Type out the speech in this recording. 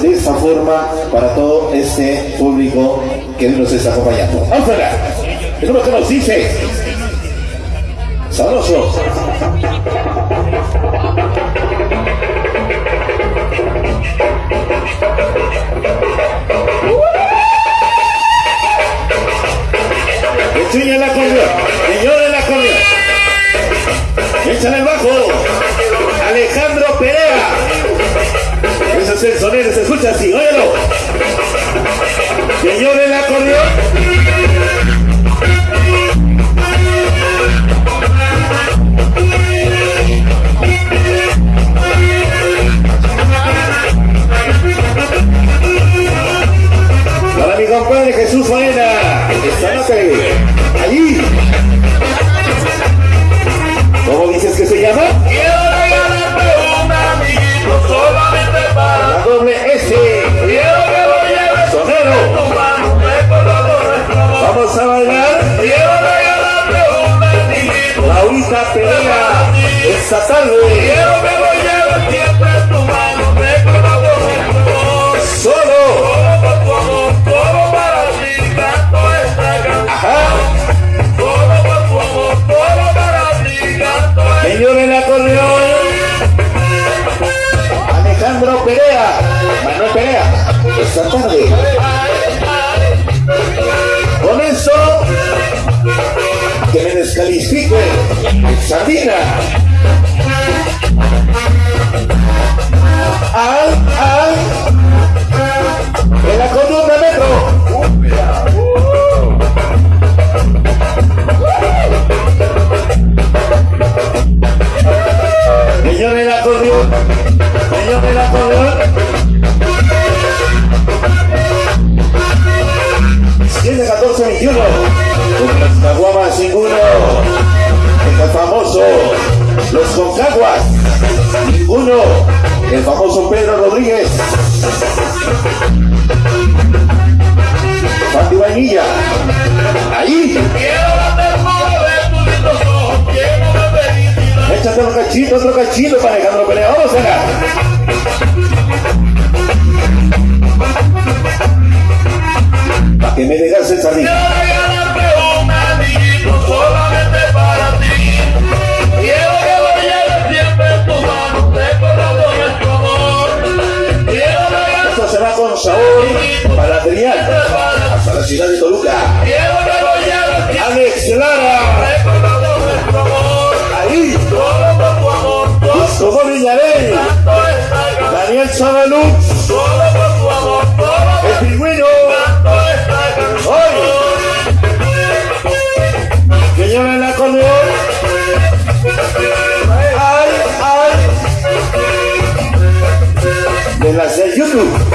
de esta forma para todo este público que nos está acompañando. Vamos a ver, el número que nos dice, sabroso. Enseña la acordeón, señores la acordeón. Échale el bajo. Alejandro Perea. El sonido, se escucha así, óyelo. Señores el acordeón. Compadre Jesús Faena, esta noche, allí. ¿Cómo dices que se llama? La doble S. Sonero. Vamos a bailar. Quiero regalarte un amiguito Laurita Perea, esta tarde. Perea. Manuel Perea. Esta tarde. Con eso. Que me descalifique. Sabina. Al, al. 7, 14, 21. Con las caguamas ninguno. El famoso. Los concaguas. Ninguno. El famoso Pedro Rodríguez. Ahí. Échate para Alejandro Pelea. Vamos acá. Amor. Quiero regalarte Esto se va con sabor para Adrián. Hasta la ciudad de Toluca. Alex Lara. recordando nuestro amor. Ahí. Todo por tu De las de YouTube.